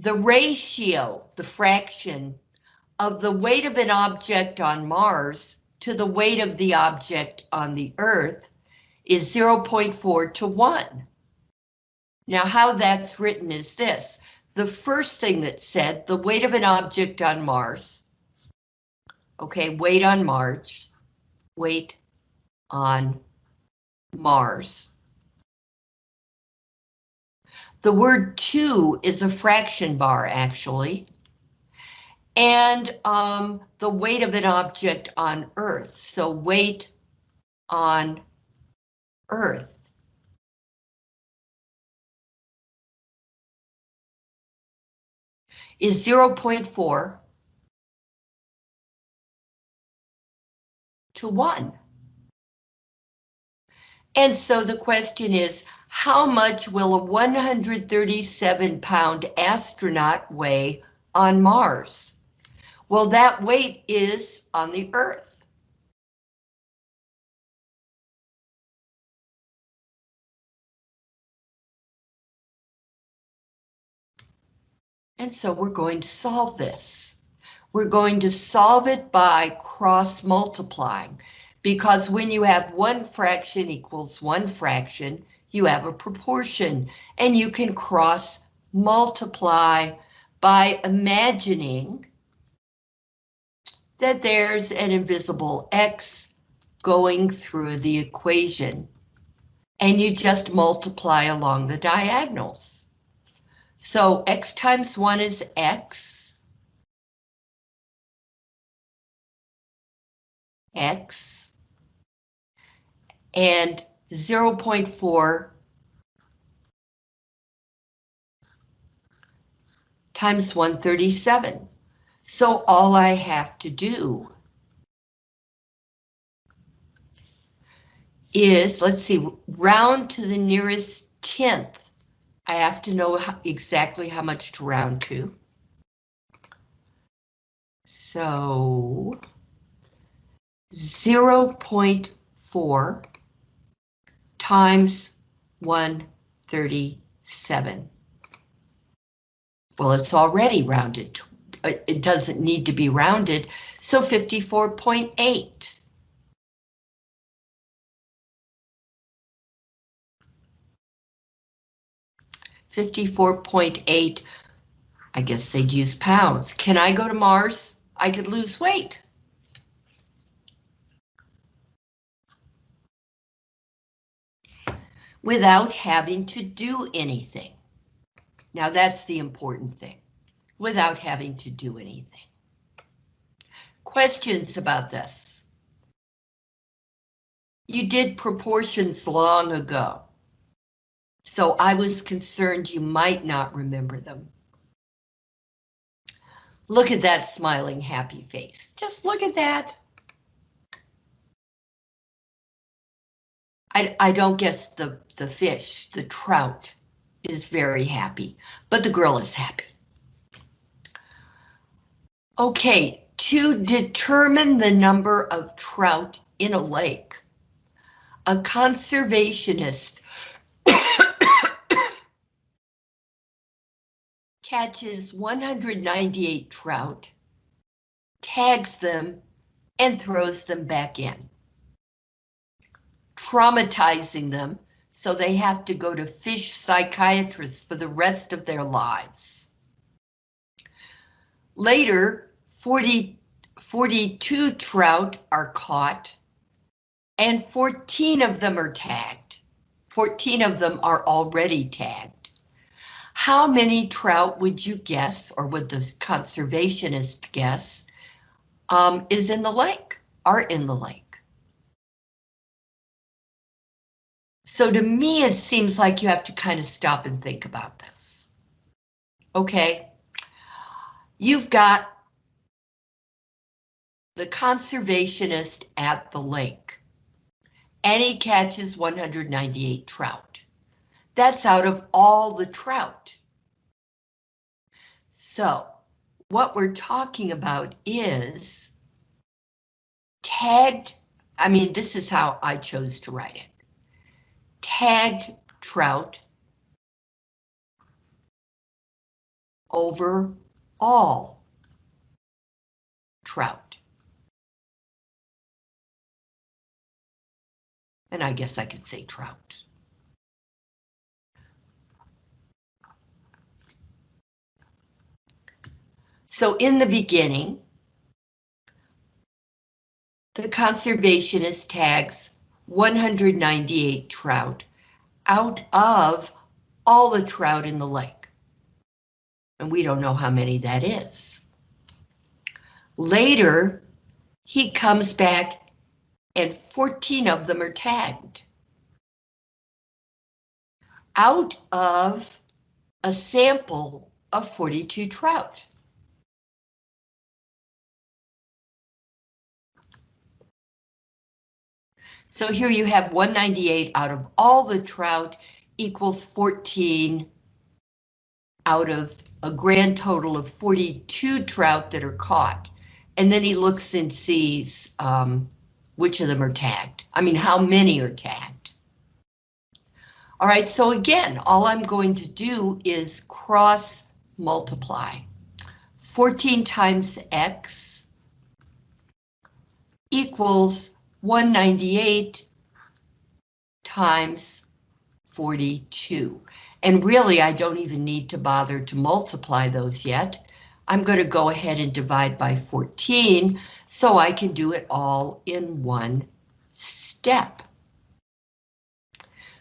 the ratio, the fraction of the weight of an object on Mars to the weight of the object on the Earth is 0.4 to 1. Now how that's written is this. The first thing that said the weight of an object on Mars. Okay, weight on Mars. Weight on Mars. The word two is a fraction bar actually. And um, the weight of an object on Earth. So weight on Earth. is 0.4 to 1. And so the question is, how much will a 137 pound astronaut weigh on Mars? Well, that weight is on the Earth. And so we're going to solve this. We're going to solve it by cross multiplying because when you have one fraction equals one fraction, you have a proportion and you can cross multiply by imagining that there's an invisible X going through the equation and you just multiply along the diagonals. So x times 1 is x. x. And 0 0.4 times 137. So all I have to do is, let's see, round to the nearest tenth. I have to know how, exactly how much to round to. So 0 0.4 times 137. Well, it's already rounded. Uh, it doesn't need to be rounded, so 54.8. 54.8, I guess they'd use pounds. Can I go to Mars? I could lose weight. Without having to do anything. Now that's the important thing, without having to do anything. Questions about this? You did proportions long ago so I was concerned you might not remember them. Look at that smiling happy face. Just look at that. I, I don't guess the, the fish, the trout, is very happy, but the girl is happy. Okay, to determine the number of trout in a lake, a conservationist catches 198 trout, tags them, and throws them back in. Traumatizing them so they have to go to fish psychiatrists for the rest of their lives. Later, 40, 42 trout are caught and 14 of them are tagged. 14 of them are already tagged. How many trout would you guess, or would the conservationist guess, um, is in the lake, are in the lake? So to me, it seems like you have to kind of stop and think about this. Okay, you've got the conservationist at the lake, and he catches 198 trout. That's out of all the trout. So what we're talking about is tagged, I mean, this is how I chose to write it. Tagged trout over all trout. And I guess I could say trout. So in the beginning, the conservationist tags 198 trout out of all the trout in the lake. And we don't know how many that is. Later, he comes back and 14 of them are tagged. Out of a sample of 42 trout. So here you have 198 out of all the trout equals 14 out of a grand total of 42 trout that are caught. And then he looks and sees um, which of them are tagged. I mean, how many are tagged. All right, so again, all I'm going to do is cross multiply. 14 times X equals 198 times 42. And really, I don't even need to bother to multiply those yet. I'm going to go ahead and divide by 14 so I can do it all in one step.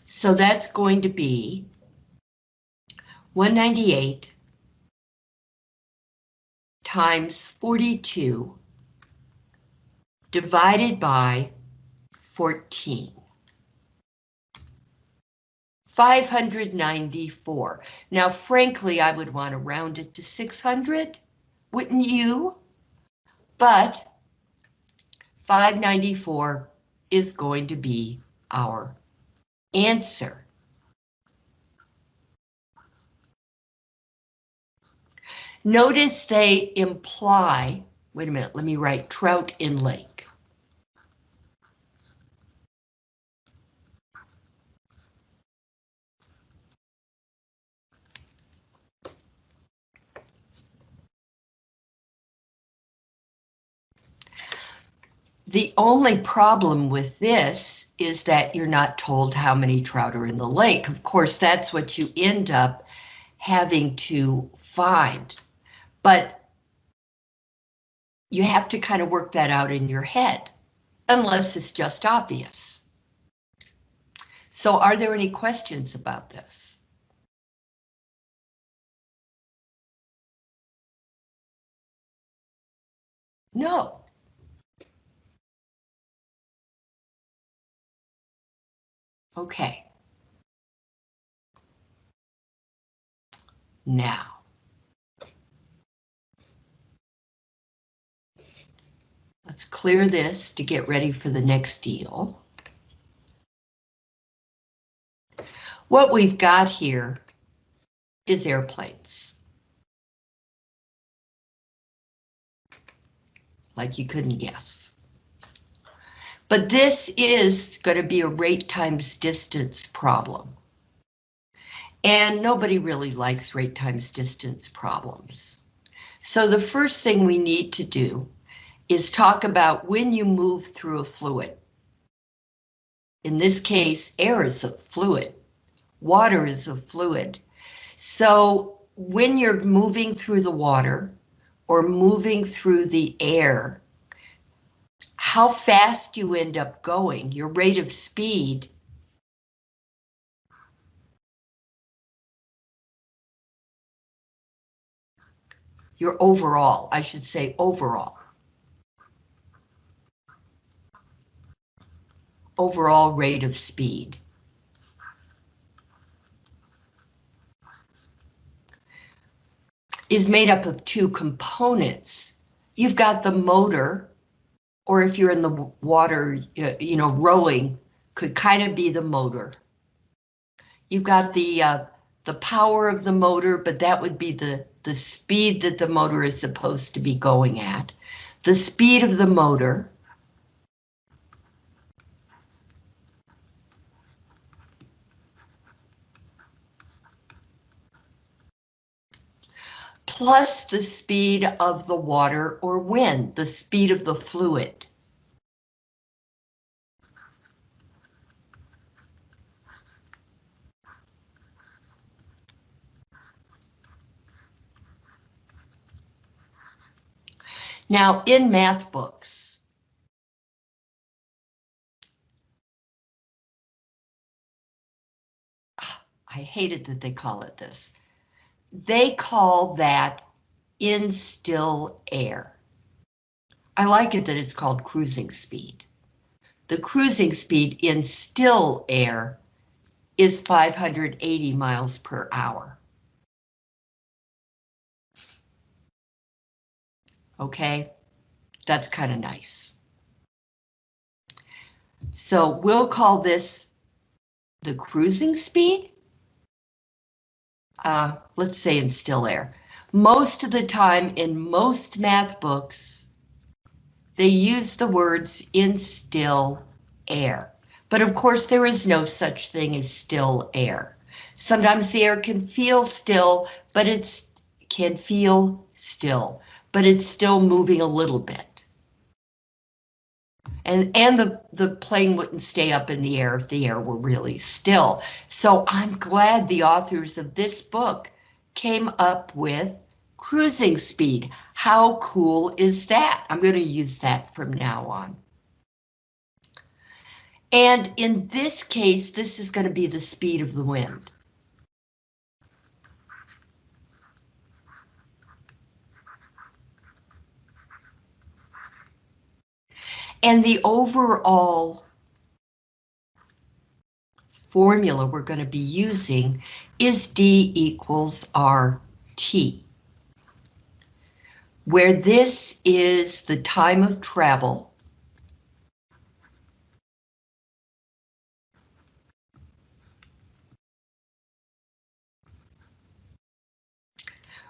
So that's going to be 198 times 42 divided by 14. 594. Now, frankly, I would want to round it to 600, wouldn't you? But 594 is going to be our answer. Notice they imply, wait a minute, let me write trout in lake. The only problem with this is that you're not told how many trout are in the lake. Of course, that's what you end up having to find. But you have to kind of work that out in your head, unless it's just obvious. So are there any questions about this? No. Okay. Now. Let's clear this to get ready for the next deal. What we've got here is airplanes. Like you couldn't guess. But this is going to be a rate times distance problem. And nobody really likes rate times distance problems. So the first thing we need to do is talk about when you move through a fluid. In this case, air is a fluid. Water is a fluid. So when you're moving through the water or moving through the air, how fast you end up going, your rate of speed. Your overall, I should say overall. Overall rate of speed. is made up of two components. You've got the motor, or if you're in the water, you know, rowing could kind of be the motor. You've got the uh, the power of the motor, but that would be the, the speed that the motor is supposed to be going at. The speed of the motor. Plus the speed of the water or wind, the speed of the fluid. Now, in math books, I hated that they call it this. They call that in still air. I like it that it's called cruising speed. The cruising speed in still air is 580 miles per hour. Okay, that's kind of nice. So we'll call this the cruising speed. Uh, let's say in still air. Most of the time in most math books, they use the words in still air. But of course, there is no such thing as still air. Sometimes the air can feel still, but it can feel still but it's still moving a little bit. And, and the, the plane wouldn't stay up in the air if the air were really still. So I'm glad the authors of this book came up with cruising speed. How cool is that? I'm going to use that from now on. And in this case, this is going to be the speed of the wind. And the overall formula we're going to be using is D equals RT, where this is the time of travel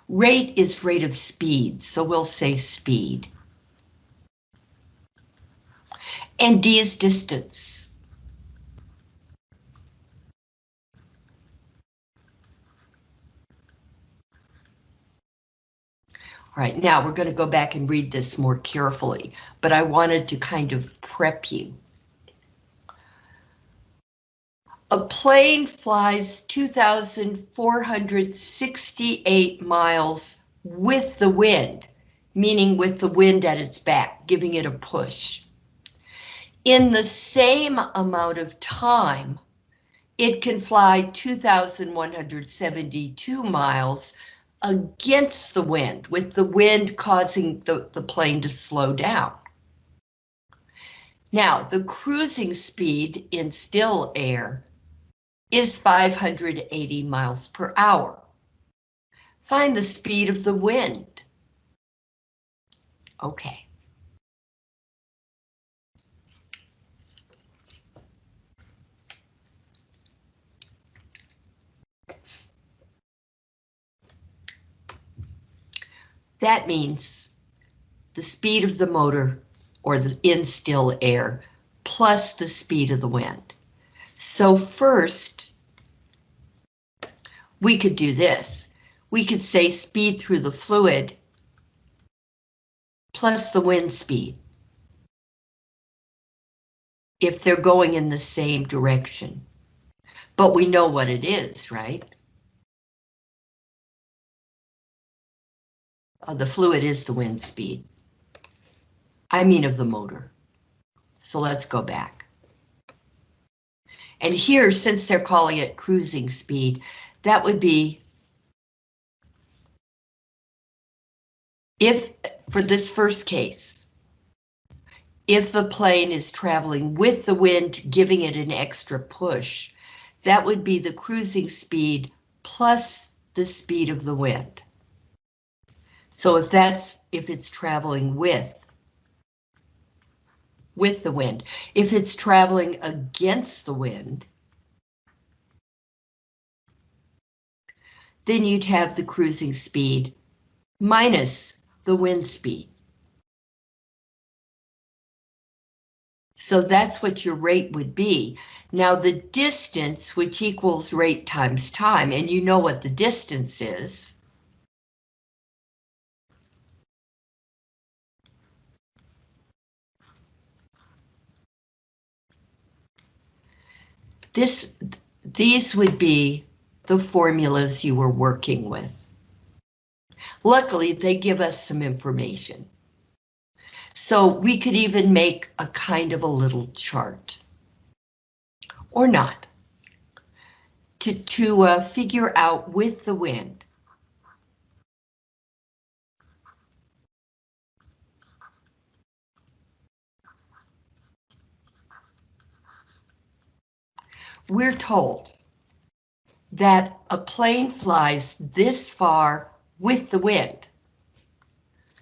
Rate is rate of speed, so we'll say speed. And d is distance. All right, now we're going to go back and read this more carefully, but I wanted to kind of prep you. A plane flies 2,468 miles with the wind, meaning with the wind at its back, giving it a push in the same amount of time, it can fly 2,172 miles against the wind, with the wind causing the, the plane to slow down. Now, the cruising speed in still air is 580 miles per hour. Find the speed of the wind. Okay. That means the speed of the motor or the in still air plus the speed of the wind. So first, we could do this. We could say speed through the fluid plus the wind speed. If they're going in the same direction. But we know what it is, right? Uh, the fluid is the wind speed. I mean of the motor. So let's go back. And here, since they're calling it cruising speed, that would be if, for this first case, if the plane is traveling with the wind, giving it an extra push, that would be the cruising speed plus the speed of the wind. So if that's if it's traveling with with the wind, if it's traveling against the wind, then you'd have the cruising speed minus the wind speed. So that's what your rate would be. Now the distance, which equals rate times time, and you know what the distance is, this, these would be the formulas you were working with. Luckily, they give us some information. So we could even make a kind of a little chart. Or not. To, to uh, figure out with the wind. We're told that a plane flies this far with the wind.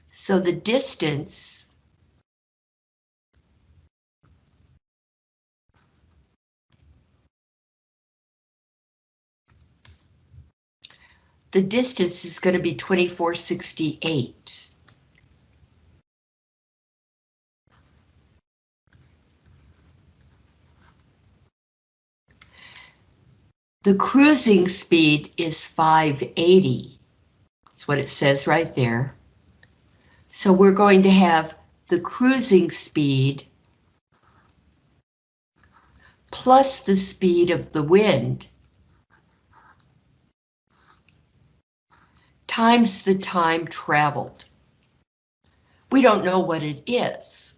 So the distance the distance is going to be 2468. The cruising speed is 580. That's what it says right there. So we're going to have the cruising speed plus the speed of the wind times the time traveled. We don't know what it is,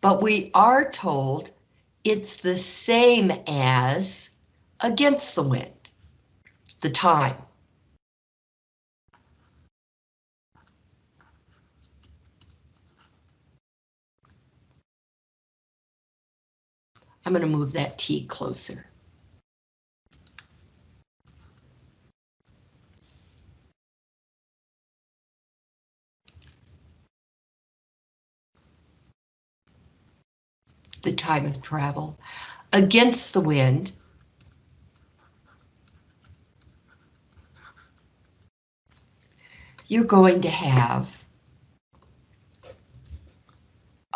but we are told it's the same as against the wind, the time. I'm going to move that T closer. The time of travel against the wind you're going to have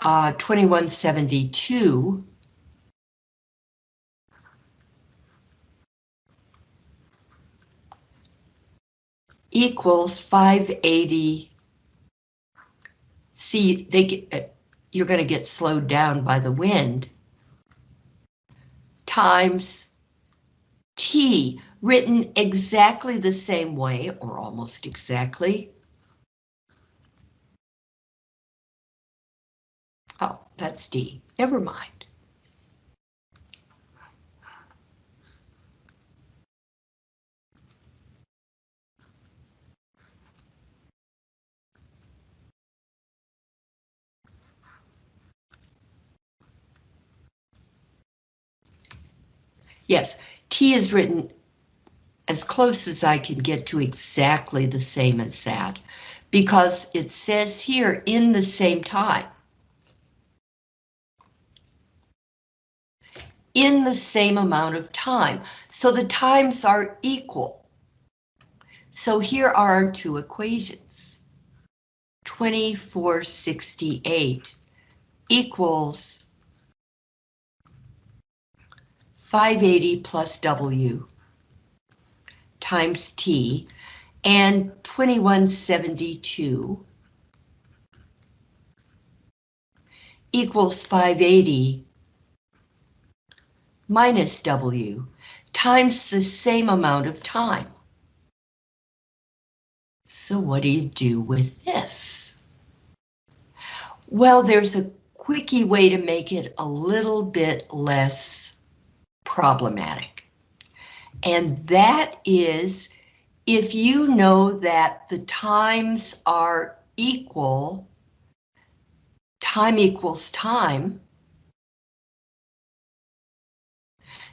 uh, 2172 equals 580. See, they get, uh, you're going to get slowed down by the wind times T, written exactly the same way, or almost exactly. Oh, that's D. Never mind. Yes, T is written as close as I can get to exactly the same as that, because it says here in the same time. In the same amount of time, so the times are equal. So here are our two equations. 2468 equals 580 plus W times T and 2172 equals 580 minus W times the same amount of time. So what do you do with this? Well, there's a quickie way to make it a little bit less problematic. And that is if you know that the times are equal, time equals time,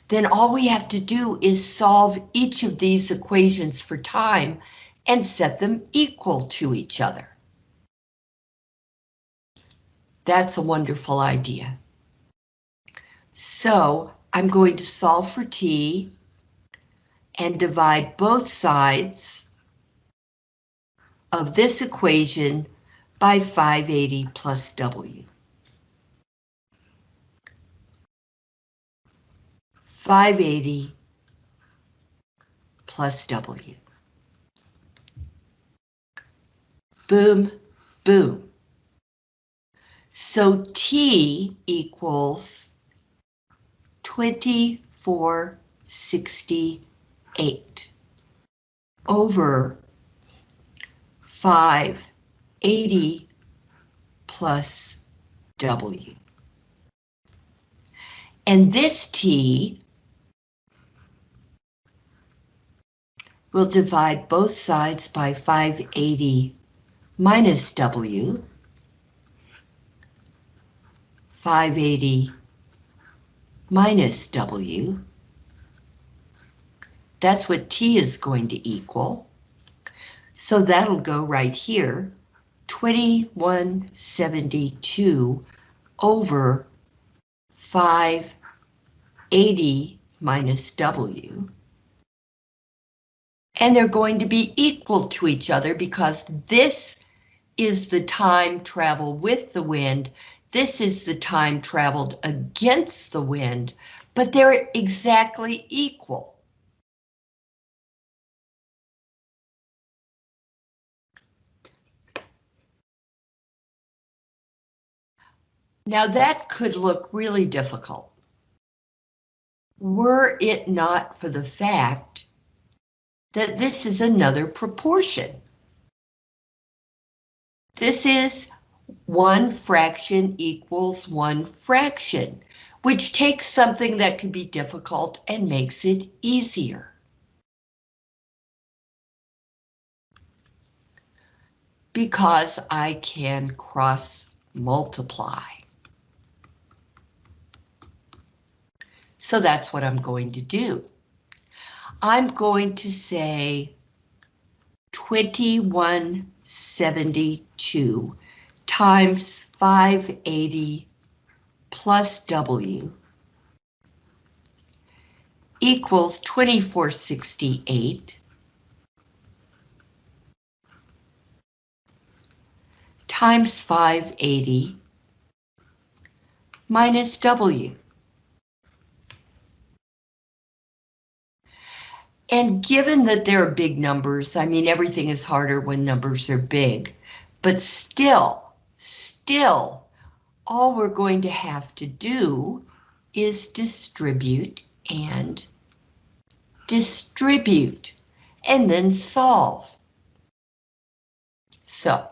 then all we have to do is solve each of these equations for time and set them equal to each other. That's a wonderful idea. So I'm going to solve for t and divide both sides of this equation by 580 plus W. 580 plus W. Boom, boom. So T equals 24 2468 over 580 plus W. And this T will divide both sides by 580 minus W. 580 minus W. That's what T is going to equal. So that'll go right here, 2172 over 580 minus W. And they're going to be equal to each other because this is the time travel with the wind. This is the time traveled against the wind, but they're exactly equal. Now that could look really difficult. Were it not for the fact that this is another proportion. This is one fraction equals one fraction, which takes something that could be difficult and makes it easier. Because I can cross multiply. So that's what I'm going to do. I'm going to say 2172 times 580 plus W equals 2468 times 580 minus W. And given that there are big numbers, I mean, everything is harder when numbers are big, but still, still, all we're going to have to do is distribute and distribute, and then solve. So,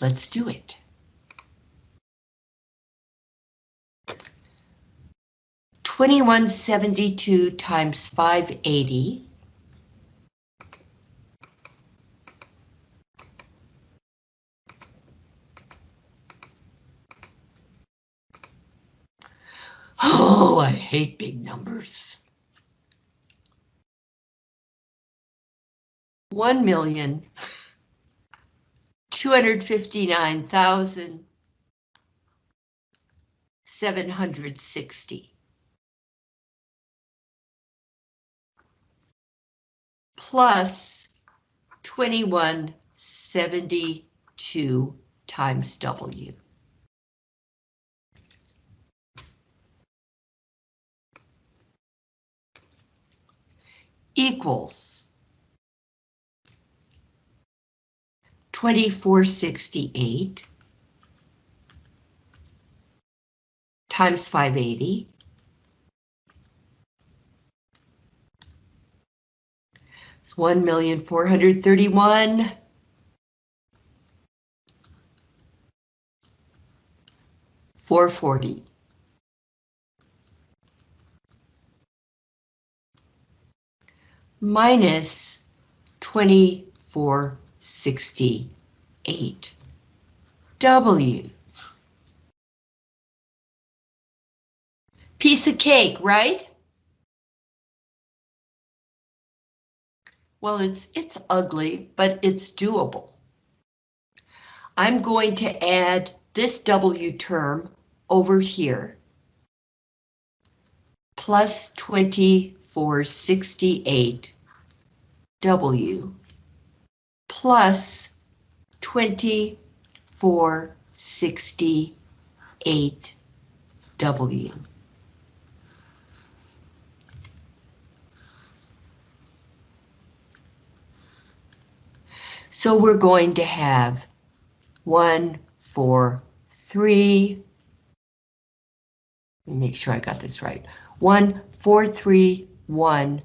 let's do it. 2172 times 580 Oh, I hate big numbers. One million two hundred fifty-nine thousand seven hundred sixty. Plus 2172 times W. equals 2468 times 580 It's one million four hundred thirty-one. Four forty. Minus twenty-four sixty-eight. W. Piece of cake, right? Well, it's, it's ugly, but it's doable. I'm going to add this W term over here. Plus 2468 W plus 2468 W. So we're going to have one, four, three, let me make sure I got this right. One, four, three, one,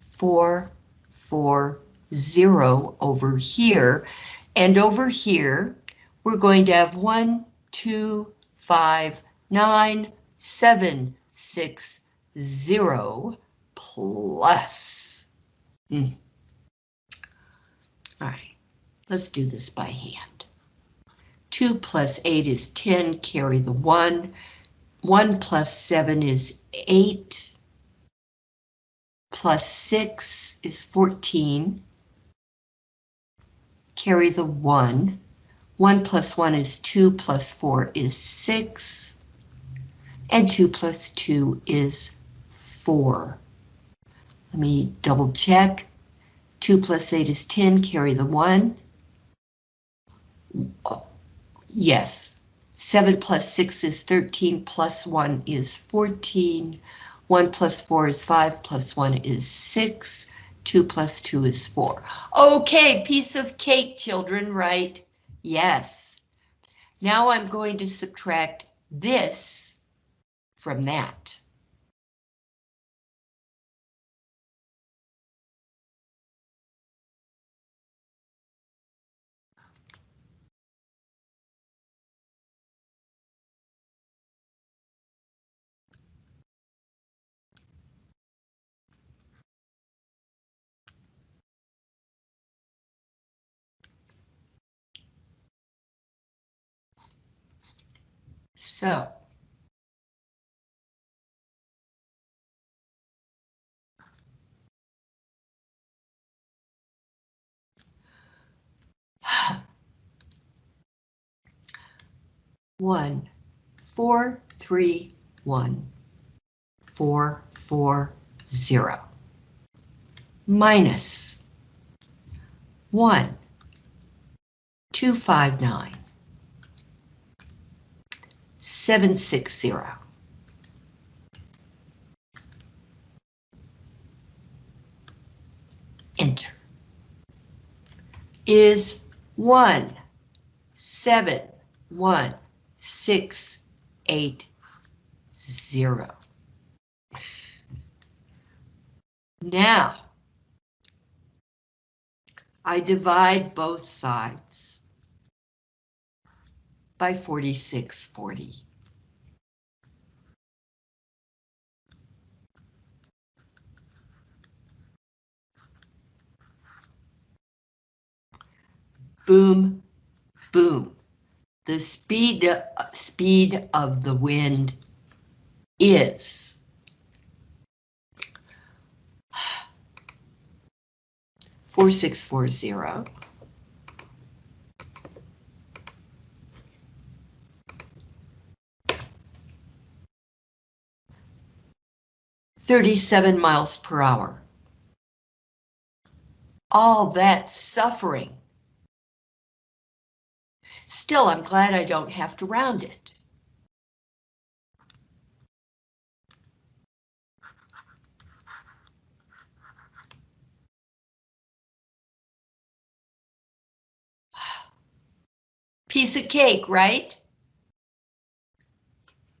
four, four, zero over here. And over here, we're going to have one, two, five, nine, seven, six, zero, plus. Hmm. All right, let's do this by hand. 2 plus 8 is 10, carry the 1. 1 plus 7 is 8. Plus 6 is 14. Carry the 1. 1 plus 1 is 2, plus 4 is 6. And 2 plus 2 is 4. Let me double check. 2 plus 8 is 10, carry the 1. Yes. 7 plus 6 is 13, plus 1 is 14. 1 plus 4 is 5, plus 1 is 6. 2 plus 2 is 4. Okay, piece of cake, children, right? Yes. Now I'm going to subtract this from that. So. One, four, three, one, four, four, zero. Minus one, two, five, nine. 760. Enter. Is one, seven, one, six, eight, zero. Now, I divide both sides by 4640. Boom, boom. The speed, uh, speed of the wind is four six four zero. Thirty-seven miles per hour. All that suffering Still, I'm glad I don't have to round it. Piece of cake, right?